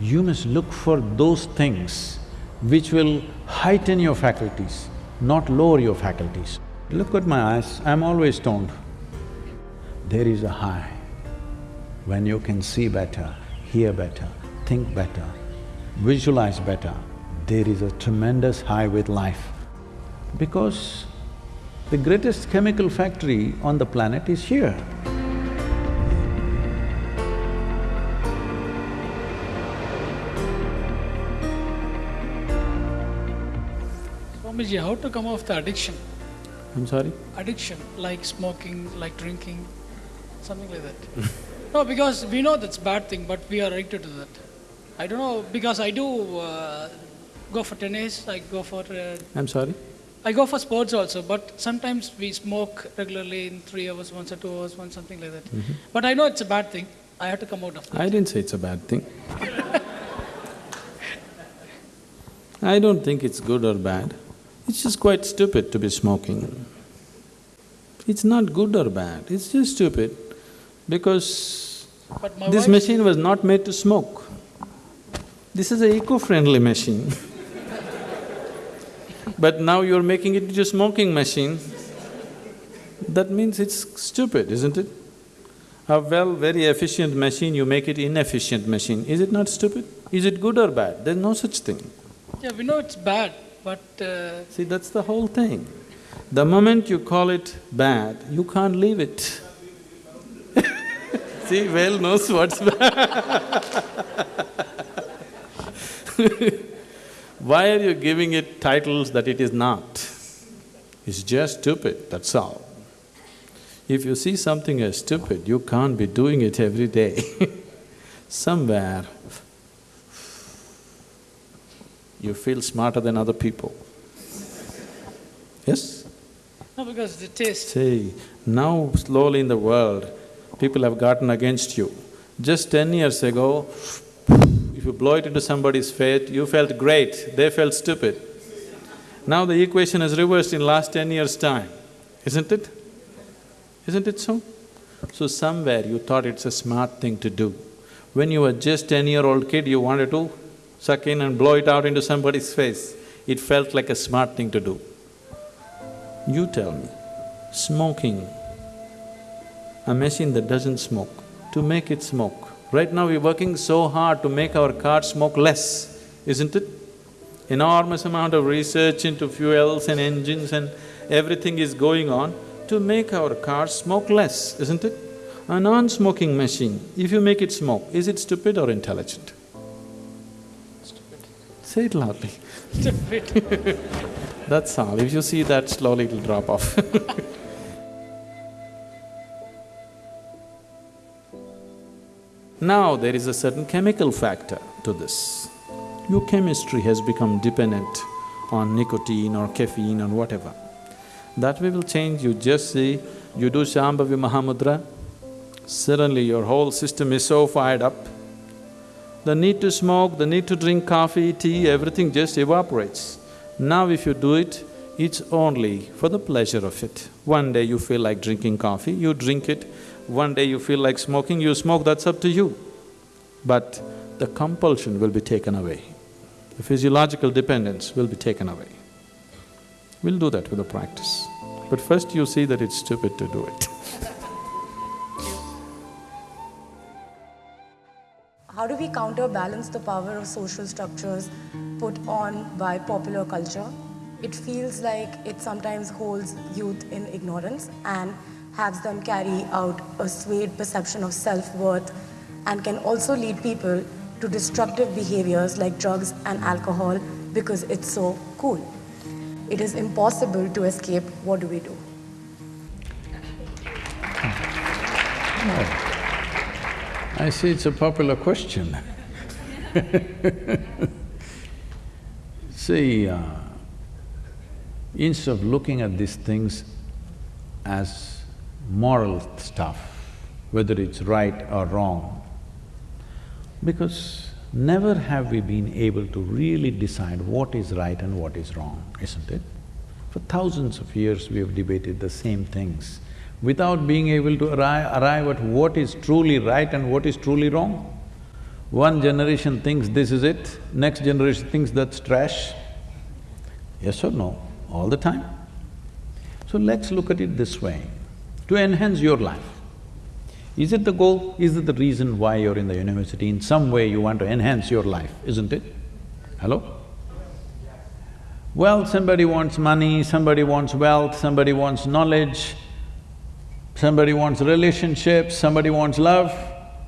you must look for those things which will heighten your faculties, not lower your faculties. Look at my eyes, I'm always stoned. There is a high when you can see better, hear better, think better, visualize better, there is a tremendous high with life. Because the greatest chemical factory on the planet is here. Swamiji, how to come off the addiction? I'm sorry? Addiction, like smoking, like drinking, something like that. no, because we know that's bad thing, but we are addicted to that. I don't know, because I do uh, go for tennis, I go for… Uh, I'm sorry? I go for sports also, but sometimes we smoke regularly in three hours once or two hours once, something like that. But I know it's a bad thing. I have to come out of that. I didn't say it's a bad thing. I don't think it's good or bad. It's just quite stupid to be smoking. It's not good or bad, it's just stupid because this machine was not made to smoke. This is an eco-friendly machine. but now you're making it into a smoking machine. That means it's stupid, isn't it? A well, very efficient machine, you make it inefficient machine. Is it not stupid? Is it good or bad? There's no such thing. Yeah, we know it's bad, but uh, See, that's the whole thing. The moment you call it bad, you can't leave it. See, whale knows what's bad. Why are you giving it titles that it is not? It's just stupid, that's all. If you see something as stupid, you can't be doing it every day. Somewhere, you feel smarter than other people. Yes? no, because the taste. See, now slowly in the world, people have gotten against you. Just ten years ago, if you blow it into somebody's face, you felt great, they felt stupid. Now the equation has reversed in last ten years' time, isn't it? Isn't it so? So somewhere you thought it's a smart thing to do. When you were just ten-year-old kid, you wanted to suck in and blow it out into somebody's face. It felt like a smart thing to do. You tell me, smoking, a machine that doesn't smoke, to make it smoke. Right now we're working so hard to make our cars smoke less, isn't it? Enormous amount of research into fuels and engines and everything is going on to make our cars smoke less, isn't it? A non-smoking machine, if you make it smoke, is it stupid or intelligent? Say it loudly. That's all. If you see that, slowly it'll drop off Now there is a certain chemical factor to this. Your chemistry has become dependent on nicotine or caffeine or whatever. That way will change, you just see, you do Shambhavi Mahamudra, suddenly your whole system is so fired up. The need to smoke, the need to drink coffee, tea, everything just evaporates. Now if you do it, it's only for the pleasure of it. One day you feel like drinking coffee, you drink it. One day you feel like smoking, you smoke, that's up to you. But the compulsion will be taken away. The physiological dependence will be taken away. We'll do that with the practice. But first you see that it's stupid to do it. How do we counterbalance the power of social structures put on by popular culture? It feels like it sometimes holds youth in ignorance and has them carry out a swayed perception of self-worth and can also lead people to destructive behaviors like drugs and alcohol because it's so cool. It is impossible to escape. What do we do? Hmm. I see it's a popular question See, uh, instead of looking at these things as moral stuff, whether it's right or wrong, because never have we been able to really decide what is right and what is wrong, isn't it? For thousands of years we have debated the same things without being able to arrive, arrive at what is truly right and what is truly wrong. One generation thinks this is it, next generation thinks that's trash. Yes or no? All the time. So let's look at it this way, to enhance your life. Is it the goal? Is it the reason why you're in the university? In some way you want to enhance your life, isn't it? Hello? Well, somebody wants money, somebody wants wealth, somebody wants knowledge, somebody wants relationships, somebody wants love.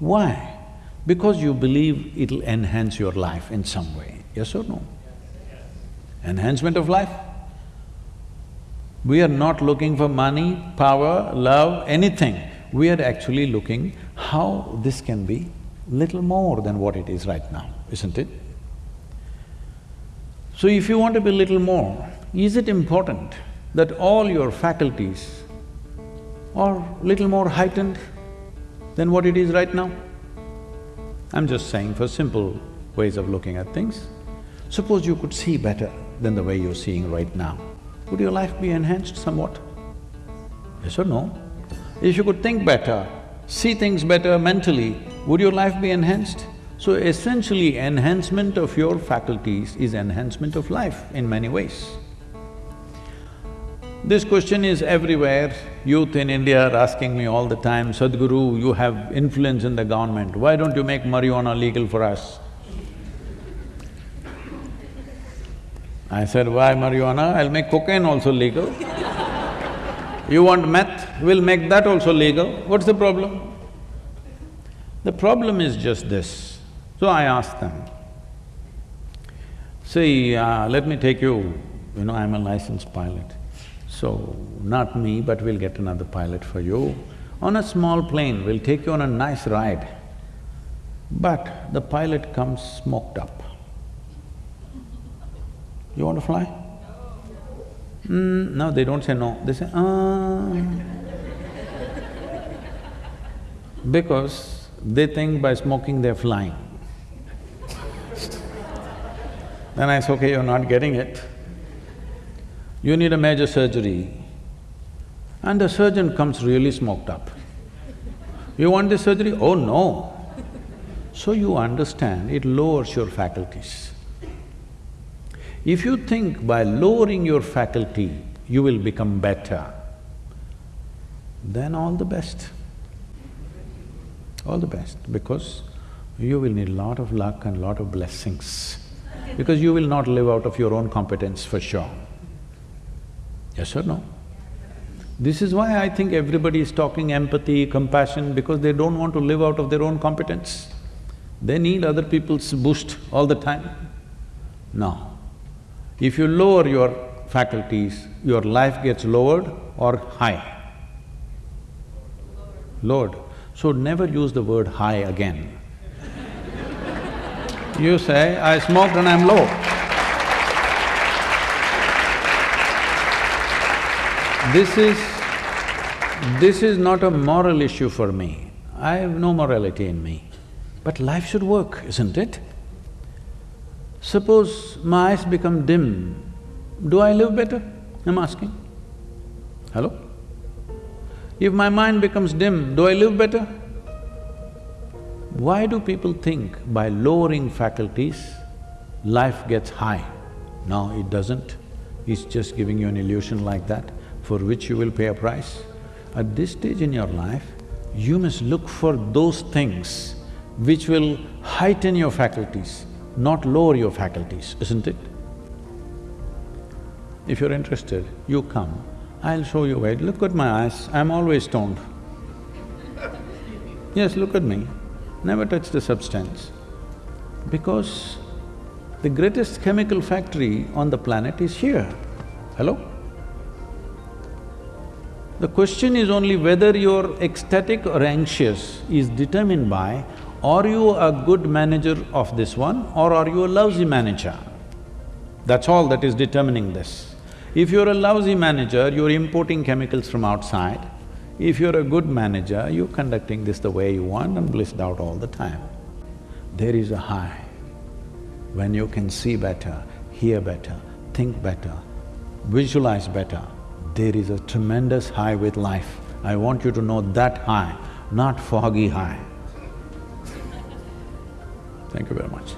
Why? Because you believe it'll enhance your life in some way, yes or no? Enhancement of life. We are not looking for money, power, love, anything. We are actually looking how this can be little more than what it is right now, isn't it? So if you want to be little more, is it important that all your faculties are little more heightened than what it is right now? I'm just saying for simple ways of looking at things. Suppose you could see better than the way you're seeing right now, would your life be enhanced somewhat? Yes or no? If you could think better, see things better mentally, would your life be enhanced? So essentially, enhancement of your faculties is enhancement of life in many ways. This question is everywhere. Youth in India are asking me all the time, Sadhguru, you have influence in the government, why don't you make marijuana legal for us? I said, why marijuana? I'll make cocaine also legal. you want meth? We'll make that also legal. What's the problem? The problem is just this. So I asked them, see, uh, let me take you, you know, I'm a licensed pilot. So, not me, but we'll get another pilot for you. On a small plane, we'll take you on a nice ride. But the pilot comes smoked up. You want to fly? Mm, no, they don't say no, they say, ah. because they think by smoking they're flying. Then I say, okay, you're not getting it. You need a major surgery. And the surgeon comes really smoked up. You want this surgery? Oh no. So you understand, it lowers your faculties. If you think by lowering your faculty, you will become better, then all the best. All the best, because you will need a lot of luck and lot of blessings because you will not live out of your own competence for sure. Yes or no? This is why I think everybody is talking empathy, compassion, because they don't want to live out of their own competence. They need other people's boost all the time. No. If you lower your faculties, your life gets lowered or high? Lowered. So never use the word high again. You say, I smoked and I'm low. This is… this is not a moral issue for me. I have no morality in me. But life should work, isn't it? Suppose my eyes become dim, do I live better? I'm asking. Hello? If my mind becomes dim, do I live better? Why do people think by lowering faculties, life gets high? No, it doesn't. It's just giving you an illusion like that, for which you will pay a price. At this stage in your life, you must look for those things which will heighten your faculties, not lower your faculties, isn't it? If you're interested, you come, I'll show you where. Look at my eyes, I'm always stoned. Yes, look at me never touch the substance because the greatest chemical factory on the planet is here. Hello? The question is only whether you're ecstatic or anxious is determined by are you a good manager of this one or are you a lousy manager? That's all that is determining this. If you're a lousy manager, you're importing chemicals from outside, if you're a good manager, you're conducting this the way you want and blissed out all the time. There is a high when you can see better, hear better, think better, visualize better. There is a tremendous high with life. I want you to know that high, not foggy high. Thank you very much.